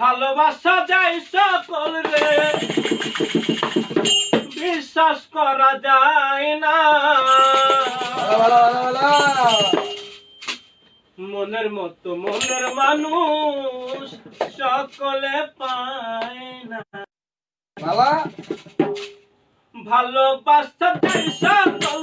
ভালোবাসা যাই সকল রে। বিশ্বাস করা যায় না। মনের মতো মনের মানুষ সকলে পায় না। ভালোবাসা যাই সকল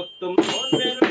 தோத்தும் போர் பெரும்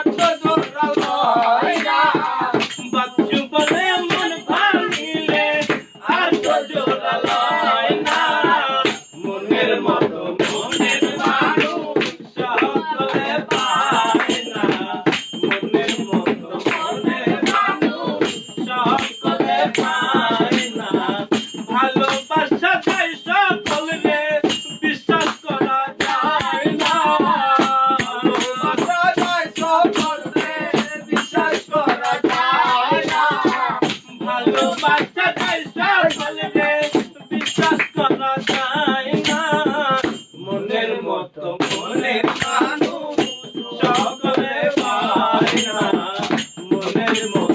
అద్భుతం animal.